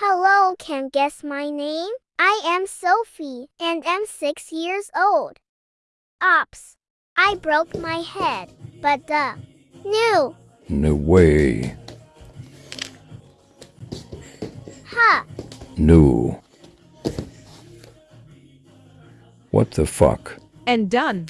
Hello, can guess my name? I am Sophie and I'm six years old. Ops. I broke my head, but the new No way. ha No. What the fuck? And done.